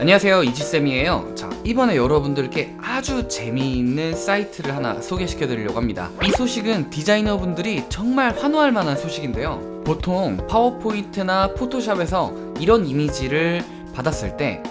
안녕하세요. 이지쌤이에요. 자 이번에 여러분들께 아주 재미있는 사이트를 하나 소개시켜 드리려고 합니다. 이 소식은 디자이너분들이 정말 환호할 만한 소식인데요. 보통 파워포인트나 포토샵에서 이런 이미지를 받았을 때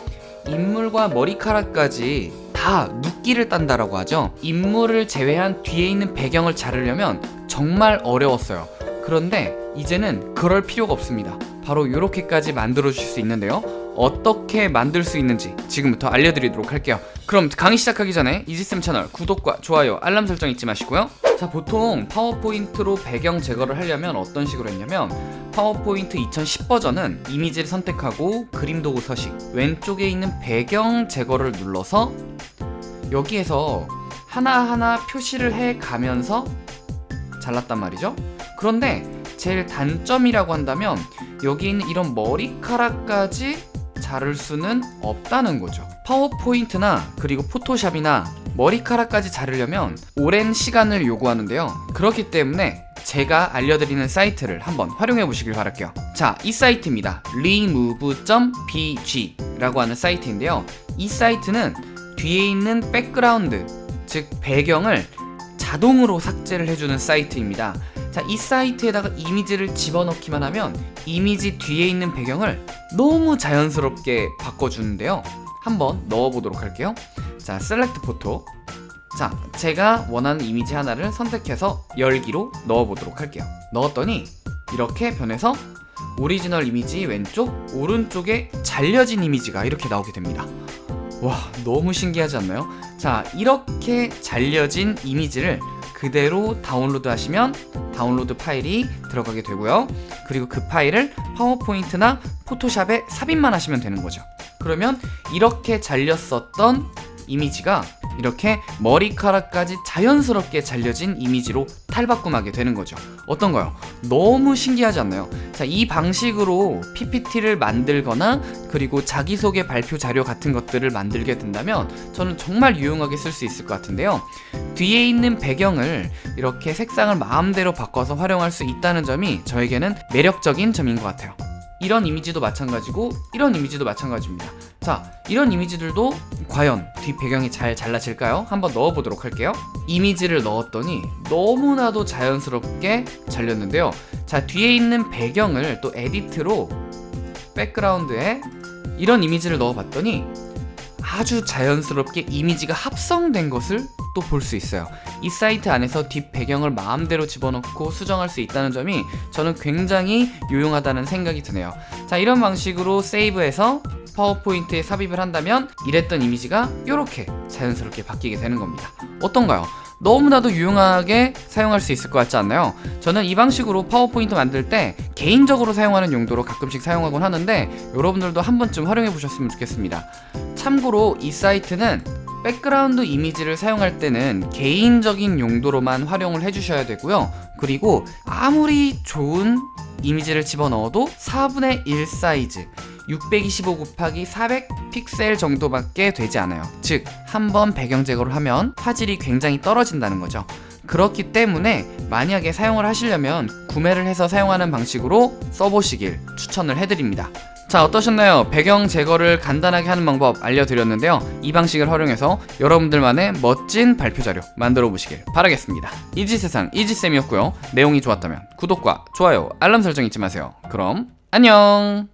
인물과 머리카락까지 다 눕기를 딴다라고 하죠. 인물을 제외한 뒤에 있는 배경을 자르려면 정말 어려웠어요. 그런데 이제는 그럴 필요가 없습니다. 바로 이렇게까지 만들어 주실 수 있는데요 어떻게 만들 수 있는지 지금부터 알려드리도록 할게요. 그럼 강의 시작하기 전에 이지쌤 채널 구독과 좋아요 알람 설정 잊지 마시고요. 자 보통 파워포인트로 배경 제거를 하려면 어떤 식으로 했냐면 파워포인트 2010 버전은 이미지를 선택하고 그림 도구 서식 왼쪽에 있는 배경 제거를 눌러서 여기에서 하나하나 표시를 해 가면서 잘랐단 말이죠. 그런데 제일 단점이라고 한다면 여기 있는 이런 머리카락까지 자를 수는 없다는 거죠. 파워포인트나 그리고 포토샵이나 머리카락까지 자르려면 오랜 시간을 요구하는데요. 그렇기 때문에 제가 알려드리는 사이트를 한번 활용해 보시길 바랄게요. 자 이 사이트입니다. remove.bg 라고 하는 사이트인데요. 이 사이트는 뒤에 있는 백그라운드 즉 배경을 자동으로 삭제를 해주는 사이트입니다. 자, 이 사이트에다가 이미지를 집어넣기만 하면 이미지 뒤에 있는 배경을 너무 자연스럽게 바꿔주는데요. 한번 넣어보도록 할게요. 자, select photo 자, 제가 원하는 이미지 하나를 선택해서 열기로 넣어보도록 할게요. 넣었더니 이렇게 변해서 오리지널 이미지 왼쪽, 오른쪽에 잘려진 이미지가 이렇게 나오게 됩니다 와 너무 신기하지 않나요? 자 이렇게 잘려진 이미지를 그대로 다운로드 하시면 다운로드 파일이 들어가게 되고요 그리고 그 파일을 파워포인트나 포토샵에 삽입만 하시면 되는 거죠 그러면 이렇게 잘렸었던 이미지가 이렇게 머리카락까지 자연스럽게 잘려진 이미지로 탈바꿈하게 되는 거죠 어떤가요? 너무 신기하지 않나요? 자, 이 방식으로 PPT를 만들거나 그리고 자기소개 발표 자료 같은 것들을 만들게 된다면 저는 정말 유용하게 쓸 수 있을 것 같은데요 뒤에 있는 배경을 이렇게 색상을 마음대로 바꿔서 활용할 수 있다는 점이 저에게는 매력적인 점인 것 같아요 이런 이미지도 마찬가지고 이런 이미지도 마찬가지입니다 자 이런 이미지들도 과연 뒷 배경이 잘 잘라질까요? 한번 넣어보도록 할게요 이미지를 넣었더니 너무나도 자연스럽게 잘렸는데요 자 뒤에 있는 배경을 또 edit로 백그라운드에 이런 이미지를 넣어봤더니 아주 자연스럽게 이미지가 합성된 것을 또 볼 수 있어요 이 사이트 안에서 뒷 배경을 마음대로 집어넣고 수정할 수 있다는 점이 저는 굉장히 유용하다는 생각이 드네요 자 이런 방식으로 세이브해서 파워포인트에 삽입을 한다면 이랬던 이미지가 이렇게 자연스럽게 바뀌게 되는 겁니다 어떤가요? 너무나도 유용하게 사용할 수 있을 것 같지 않나요? 저는 이 방식으로 파워포인트 만들 때 개인적으로 사용하는 용도로 가끔씩 사용하곤 하는데 여러분들도 한 번쯤 활용해 보셨으면 좋겠습니다 참고로 이 사이트는 백그라운드 이미지를 사용할 때는 개인적인 용도로만 활용을 해주셔야 되고요. 그리고 아무리 좋은 이미지를 집어넣어도 4분의 1 사이즈 625 곱하기 400 픽셀 정도밖에 되지 않아요. 즉 한 번 배경 제거를 하면 화질이 굉장히 떨어진다는 거죠. 그렇기 때문에 만약에 사용을 하시려면 구매를 해서 사용하는 방식으로 써보시길 추천을 해드립니다 자 어떠셨나요? 배경 제거를 간단하게 하는 방법 알려드렸는데요. 이 방식을 활용해서 여러분들만의 멋진 발표 자료 만들어 보시길 바라겠습니다. 이지세상 이지쌤이었고요. 내용이 좋았다면 구독과 좋아요 알람 설정 잊지 마세요. 그럼 안녕